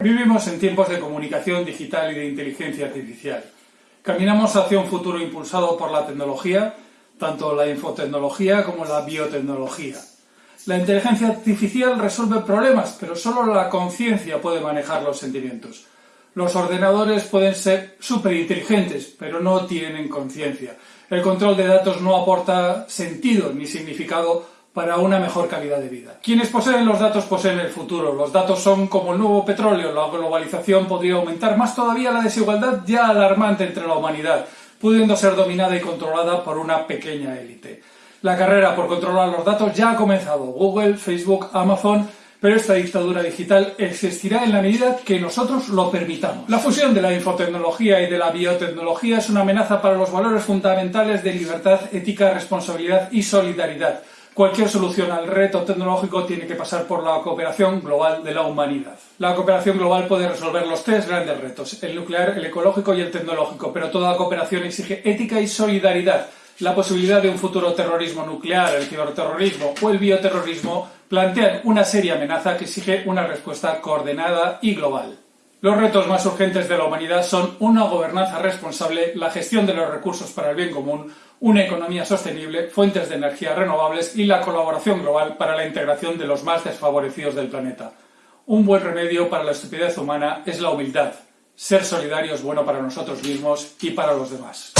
Vivimos en tiempos de comunicación digital y de inteligencia artificial. Caminamos hacia un futuro impulsado por la tecnología, tanto la infotecnología como la biotecnología. La inteligencia artificial resuelve problemas, pero solo la conciencia puede manejar los sentimientos. Los ordenadores pueden ser superinteligentes, pero no tienen conciencia. El control de datos no aporta sentido ni significado para una mejor calidad de vida. Quienes poseen los datos poseen el futuro. Los datos son como el nuevo petróleo. La globalización podría aumentar más todavía la desigualdad ya alarmante entre la humanidad, pudiendo ser dominada y controlada por una pequeña élite. La carrera por controlar los datos ya ha comenzado. Google, Facebook, Amazon pero esta dictadura digital existirá en la medida que nosotros lo permitamos. La fusión de la infotecnología y de la biotecnología es una amenaza para los valores fundamentales de libertad, ética, responsabilidad y solidaridad. Cualquier solución al reto tecnológico tiene que pasar por la cooperación global de la humanidad. La cooperación global puede resolver los tres grandes retos, el nuclear, el ecológico y el tecnológico, pero toda cooperación exige ética y solidaridad. La posibilidad de un futuro terrorismo nuclear, el ciberterrorismo o el bioterrorismo plantean una seria amenaza que exige una respuesta coordinada y global. Los retos más urgentes de la humanidad son una gobernanza responsable, la gestión de los recursos para el bien común, una economía sostenible, fuentes de energía renovables y la colaboración global para la integración de los más desfavorecidos del planeta. Un buen remedio para la estupidez humana es la humildad. Ser solidario es bueno para nosotros mismos y para los demás.